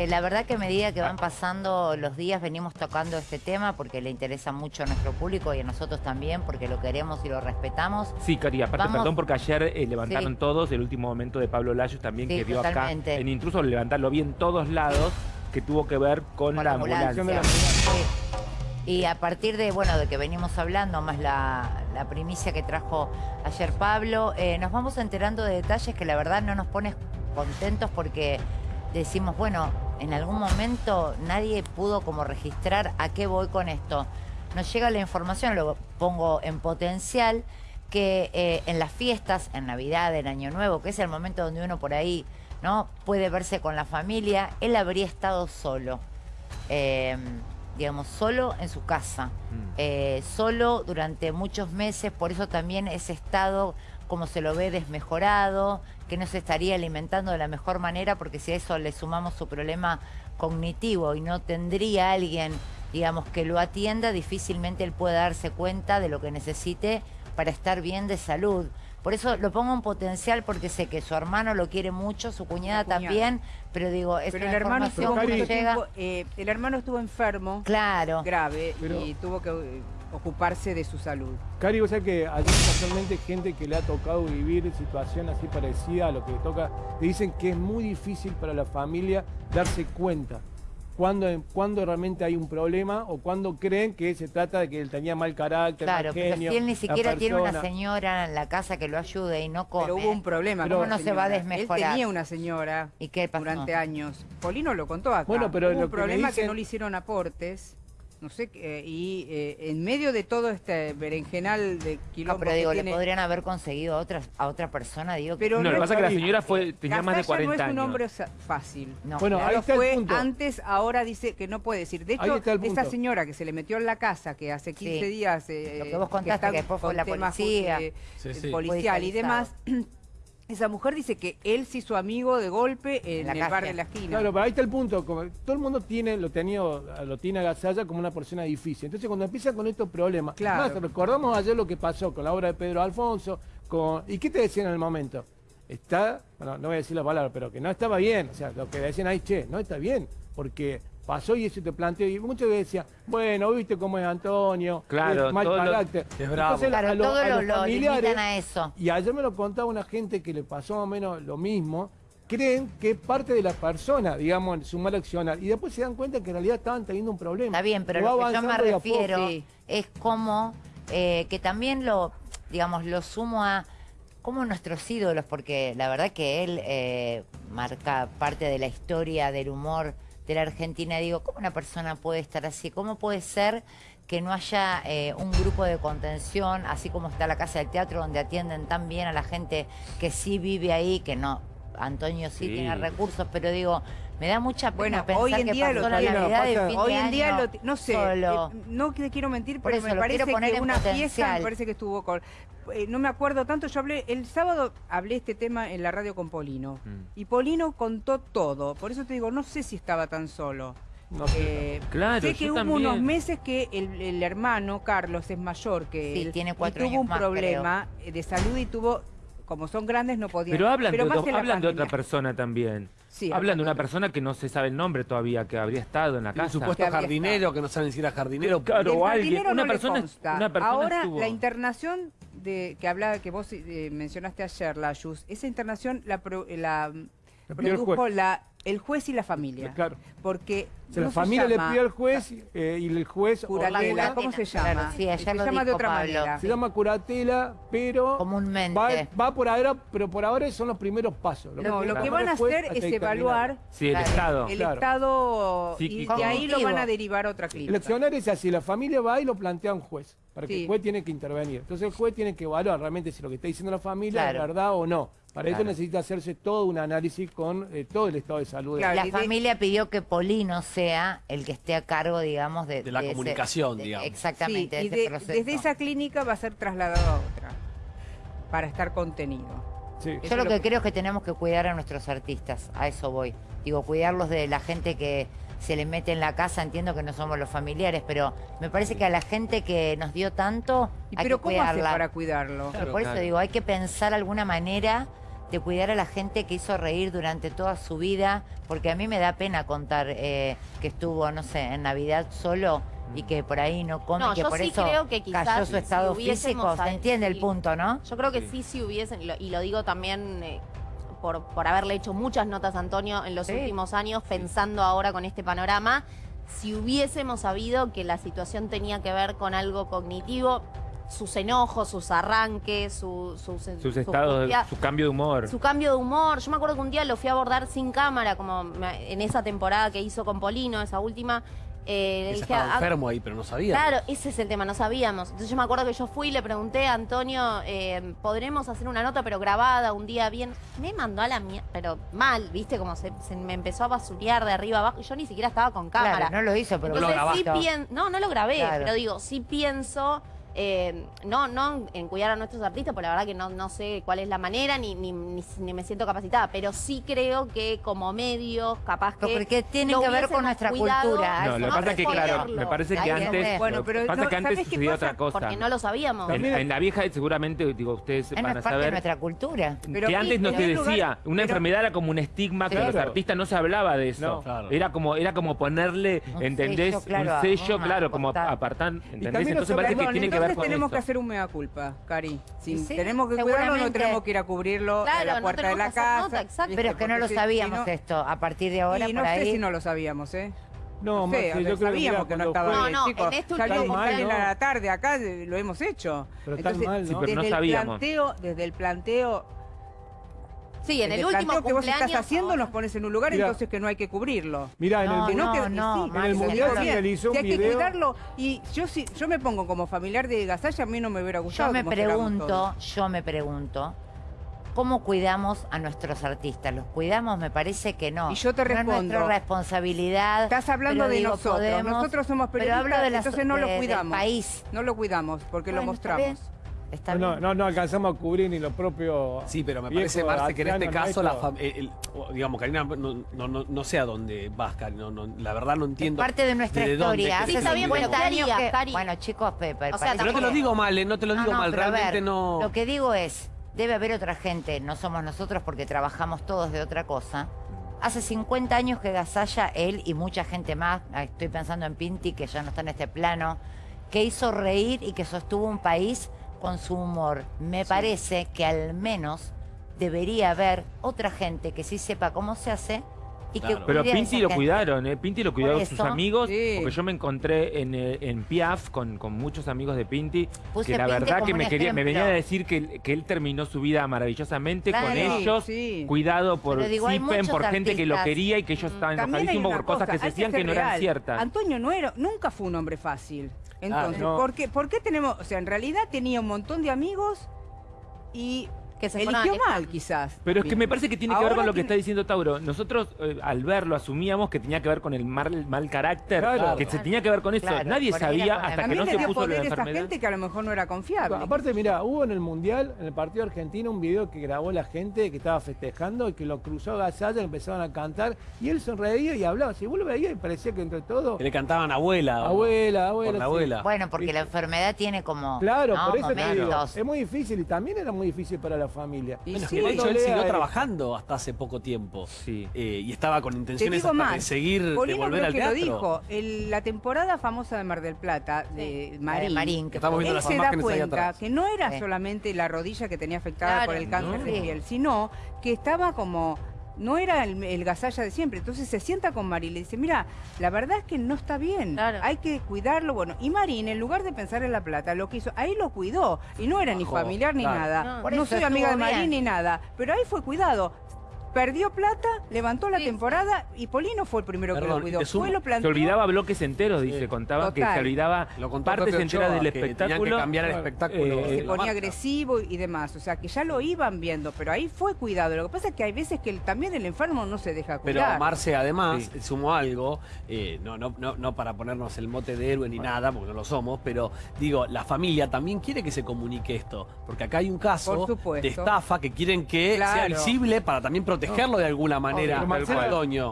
Eh, La verdad que a medida que van pasando los días venimos tocando este tema porque le interesa mucho a nuestro público y a nosotros también porque lo queremos y lo respetamos. Sí, Cari, aparte, Vamos- perdón, porque ayer eh, levantaron Sí. todos el último momento de Pablo Layos también Sí, que vio totalmente. acá en Intruso, levantarlo vi en todos lados, que tuvo que ver con, con la la ambulancia. ambulancia. Sí. Y a partir de, bueno, de que venimos hablando, más la, la primicia que trajo ayer Pablo, eh, nos vamos enterando de detalles que la verdad no nos pone contentos porque decimos, bueno, en algún momento nadie pudo como registrar a qué voy con esto. Nos llega la información, lo pongo en potencial, que eh, en las fiestas, en Navidad, en Año Nuevo, que es el momento donde uno por ahí no puede verse con la familia, él habría estado solo. Eh, digamos, solo en su casa, Mm. eh, solo durante muchos meses, por eso también ese estado, como se lo ve, desmejorado, que no se estaría alimentando de la mejor manera, porque si a eso le sumamos su problema cognitivo y no tendría alguien, digamos, que lo atienda, difícilmente él puede darse cuenta de lo que necesite para estar bien de salud. Por eso lo pongo en potencial porque sé que su hermano lo quiere mucho, su cuñada, cuñada. también, pero digo, es Pero una el hermano información estuvo que llega. tiempo, eh, el hermano estuvo enfermo, Claro. grave, Pero- y tuvo que eh, ocuparse de su salud. Cari, vos sabés que hay casualmente gente que le ha tocado vivir situación así parecida a lo que le toca, te dicen que es muy difícil para la familia darse cuenta cuando, cuando realmente hay un problema o cuando creen que se trata de que él tenía mal carácter, Claro, mal pero si él ni siquiera tiene una señora en la casa que lo ayude y no come. Pero hubo un problema. Con no se va a desmejorar. Él tenía una señora ¿Y qué pasó? durante años. Polino lo contó acá. Bueno, pero hubo lo un que me problema que dicen- no le hicieron aportes. No sé, qué, y eh, en medio de todo este berenjenal de No, quilombo pero que digo, tiene- le podrían haber conseguido a otra, a otra persona, digo. que- Pero No, lo que pasa es que la señora fue, tenía más de Gasalla 40 no es un años. hombre fácil. no. Bueno, Ya ahí está el fue punto. antes, ahora dice que no puede decir. De hecho, el esta señora que se le metió en la casa, que hace 15 Sí. días... eh, Lo que vos contaste, está que después fue con la temas, policía. eh, Sí, sí. policial y demás, esa mujer dice que él se hizo amigo de golpe en, la el calle. bar de la esquina. Claro, pero ahí está el punto. Como todo el mundo tiene, lo tenía, lo tiene a Gasalla como una persona difícil. Entonces, cuando empieza con estos problemas, Claro. más recordamos ayer lo que pasó con la obra de Pedro Alfonso, con ¿y qué te decían en el momento? Está, bueno, no voy a decir la palabra, pero que no estaba bien. O sea, lo que decían ahí, che, no está bien, porque pasó y eso te planteó. Y muchos decían, bueno, viste cómo es Antonio, Claro, es mal todo lo- carácter. es bravo. Claro, a lo- todo a lo, los lo familiares- a eso. y ayer me lo contaba una gente que le pasó más o menos lo mismo. Creen que es parte de la persona, digamos, su mal accionar. Y después se dan cuenta que en realidad estaban teniendo un problema. Está bien, pero lo que yo me refiero Sí. es como eh, que también lo, digamos, lo sumo a como nuestros ídolos, porque la verdad que él eh, marca parte de la historia del humor de la Argentina. Digo, ¿cómo una persona puede estar así? ¿Cómo puede ser que no haya eh, un grupo de contención, así como está la Casa del Teatro, donde atienden tan bien a la gente que sí vive ahí, que no, Antonio sí, Sí. tiene recursos, pero digo, me da mucha pena Bueno, pensar hoy en que día pasó lo la Navidad de fin Hoy de en día, lo no sé, solo. eh, no te quiero mentir, pero eso, me parece que una fiesta, me parece que estuvo con... eh, no me acuerdo tanto, yo hablé, el sábado hablé este tema en la radio con Polino, Mm. y Polino contó todo, por eso te digo, no sé si estaba tan solo. No sé. Eh, Claro, sé que hubo también. unos meses que el, el hermano Carlos es mayor que Sí, él tiene y cuatro tuvo años un más, problema eh, de salud y tuvo, como son grandes no podían. Pero hablan, de, otro- en la hablan de otra persona también. Sí, hablan de una persona que no se sabe el nombre todavía, que habría estado en la Un casa. supuesto Que había jardinero, que no saben si era jardinero. Claro, o alguien, jardinero una no le persona- consta. una persona Ahora, estuvo- la internación de que hablaba, que vos eh, mencionaste ayer, la Yus, esa internación la, pro- la, La produjo la, el juez y la familia. Claro. Porque O sea, la no se familia le pidió al juez eh, y el juez curatela, ¿cómo se Claro, llama? sí, ayer se lo llama de otra Pablo. manera. se llama curatela, pero Comúnmente. va, va por ahora, pero por ahora son los primeros pasos. No, lo va que a van a hacer es evaluar Sí, el Claro. Estado. el Claro. estado y de ahí lo van a derivar a otra clínica. Eleccionar es así, la familia va y lo plantea a un juez, para que Sí. el juez tiene que intervenir. Entonces el juez tiene que evaluar realmente si lo que está diciendo la familia Claro. es verdad o no. Para eso necesita hacerse todo un análisis con eh, todo el estado de salud. de- Claro. La de- familia pidió que Polino sea el que esté a cargo, digamos, de, De la comunicación, digamos. Exactamente, Sí, y de ese de- proceso. desde esa clínica va a ser trasladado a otra para estar contenido. Sí. Eso Yo lo es que lo que- creo es que tenemos que cuidar a nuestros artistas, a eso voy. Digo, cuidarlos de la gente que se le mete en la casa, entiendo que no somos los familiares, pero me parece que a la gente que nos dio tanto, ¿Y hay pero que cómo hace cuidarla. para cuidarlo? Pero por eso claro. digo, hay que pensar alguna manera de cuidar a la gente que hizo reír durante toda su vida, porque a mí me da pena contar eh, que estuvo, no sé, en Navidad solo y que por ahí no come, No, que yo por sí eso creo que quizás cayó su estado físico. ¿Se entiende el sí. punto, no? Yo creo que sí, si hubiesen, y lo, y lo digo también eh, por, por haberle hecho muchas notas a Antonio en los Sí. últimos años, pensando ahora con este panorama, si hubiésemos sabido que la situación tenía que ver con algo cognitivo, sus enojos, sus arranques, su- sus, Sus estados, angustia, su cambio de humor. su cambio de humor. Yo me acuerdo que un día lo fui a abordar sin cámara, como en esa temporada que hizo con Polino, esa última. Eh, dije, estaba "Ah, enfermo ahí, pero no sabía. Claro, ese es el tema, no sabíamos. Entonces yo me acuerdo que yo fui y le pregunté a Antonio, eh, ¿podremos hacer una nota pero grabada un día bien? Me mandó a la mierda, pero mal, ¿viste? Como se, se me empezó a basurear de arriba abajo y yo ni siquiera estaba con cámara. Claro, no lo hizo, pero No lo Entonces sí grabaste. no, no lo grabé, Claro. pero digo, sí pienso, eh, no, no en cuidar a nuestros artistas, porque la verdad que no, no sé cuál es la manera, ni, ni, ni- ni me siento capacitada, pero sí creo que como medios, capaz que... Pero porque tiene que ver con nuestra cuidado, cultura. No, lo que pasa es que, claro, me parece que antes. Bueno, pero que pasa no, que antes ¿sabés qué sucedía pasa? otra cosa. Porque no lo sabíamos. En, en la vieja, seguramente, digo, ustedes Es van a parte de saber. nuestra cultura. Pero que antes no se lugar- decía, una pero- enfermedad era como un estigma que Claro. los artistas no se hablaba de eso. No. Claro. Era como era como ponerle, Un ¿entendés? sello, claro, un sello, claro, como apartar. ¿entendés? Entonces parece que tiene que ver entonces con tenemos eso. que hacer un mea culpa, Cari. Si Sí, tenemos que cuidarlo, no tenemos que ir a cubrirlo Claro, a la no puerta de tenemos la que casa. nota, exacto. Pero es que no lo sabíamos si no- esto. A partir de ahora, y no por sé ahí. si no lo sabíamos, ¿eh? No, No sé, yo creo que sabíamos mira, que no estaba No, bien, no, chicos. en este último mal, cumpleaños- a la tarde, acá lo hemos hecho. Pero tan mal, ¿no? Sí, pero no desde el sabíamos. planteo, desde el planteo, Sí, en el el último que vos estás haciendo nos pones en un lugar Mira. entonces que no hay que cubrirlo. Mirá, en No, el, no, no, que, y no, sí, en el mundial se realizó un Si hay que cuidarlo y yo si yo me pongo como familiar de Gasalla, a mí no me hubiera gustado. Yo me pregunto, yo me pregunto, ¿cómo cuidamos a nuestros artistas? ¿Los cuidamos? Me parece que no. Y yo te No es respondo. nuestra responsabilidad. Estás hablando pero de digo, nosotros. podemos- Nosotros somos pero periodistas, hablo de la- entonces no lo de- del cuidamos. país. No lo cuidamos porque lo Bueno, mostramos. Está no, bien. no, no alcanzamos a cubrir ni lo propio. Sí, pero me parece, Marce, que en este caso, la el- digamos, Karina, no, no, no, no sé a dónde vas, no, la verdad no Es entiendo. parte de nuestra de dónde historia. Hace Sí, está bien, pero 50 ¿qué años harías, que... Cari? Bueno, chicos, Pepe, O sea, no te lo digo mal, eh, no te lo No, digo no, mal, realmente ver, no... Lo que digo es, debe haber otra gente, no somos nosotros porque trabajamos todos de otra cosa. Hace 50 años que Gasalla, él y mucha gente más, estoy pensando en Pinti, que ya no está en este plano, que hizo reír y que sostuvo un país con su humor. Me parece que al menos debería haber otra gente que sí sepa cómo se hace y que Claro. Pero Pinti lo gente. cuidaron, ¿eh? Pinti lo cuidaron sus amigos, Sí. porque yo me encontré en, eh, en Piaf con, con muchos amigos de Pinti, Puse que la Pinti verdad que me quería, me ejemplo. venía a decir que, que él terminó su vida maravillosamente con ellos, Sí. cuidado por digo, muchos por gente que lo quería y que ellos estaban enojadísimos por cosas cosa, que se decían que, no eran ciertas. Antonio no era, nunca fue un hombre fácil. Entonces, no. ¿por, qué, por qué tenemos, o sea, en realidad tenía un montón de amigos y Que se eligió mal quizás. Pero es que me parece que tiene que ver con lo que está diciendo Tauro. Nosotros eh, al verlo asumíamos que tenía que ver con el mal, mal carácter, Claro. que se tenía que ver con eso. Claro, Nadie era sabía hasta que También no le se dio puso la poder a esa enfermedad. gente que a lo mejor no era confiable. Aparte, mira, hubo en el Mundial, en el partido argentino, un video que grabó la gente que estaba festejando y que lo cruzó Gasalla, empezaron a cantar y él sonreía y hablaba. Si vos lo veías y parecía que entre todos, Que le cantaban abuela. o- abuela, abuela. Por la sí. abuela. Bueno, porque ¿Viste? la enfermedad tiene como Claro, ¿no? por eso te digo, momentos. es muy difícil y también era muy difícil para la familia. Y Bueno, sí, que de hecho él siguió eh, trabajando hasta hace poco tiempo. Sí. Eh, y estaba con Te intenciones digo hasta más, de seguir, de Polino volver creo al que teatro. lo dijo. El- la temporada famosa de Mar del Plata, de de Marín, Marín, que Estamos viendo él las se da cuenta que no era Sí. solamente la rodilla que tenía afectada Claro, por el cáncer ¿no? de Sí. piel, sino que estaba como no era el, el gasalla de siempre. Entonces se sienta con Marín y le dice, mira, la verdad es que no está bien, Claro. hay que cuidarlo. Bueno, y Marín, en lugar de pensar en la plata, lo que hizo, ahí lo cuidó. Y no era ni familiar ni claro. nada. No. Soy amiga de Marín bien. ni nada, pero ahí fue cuidado. Perdió plata, levantó la Sí, temporada y Polino fue el primero que lo cuidó. Fue, lo Se olvidaba bloques enteros, dice, contaba que se olvidaba Lo contó partes enteras del que tenían espectáculo. que cambiar el espectáculo. Eh, se ponía marca. agresivo y demás. O sea, que ya lo iban viendo, pero ahí fue cuidado. Lo que pasa es que hay veces que el- también el enfermo no se deja Pero cuidar. Marce, además, Sí. sumó algo, eh, no, no, no, no para ponernos el mote de héroe ni nada, porque no lo somos, pero digo, la familia también quiere que se comunique esto, porque acá hay un caso de estafa que quieren que sea visible para también protegerlo de alguna manera. Marcelo- Antonio.